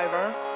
survivor.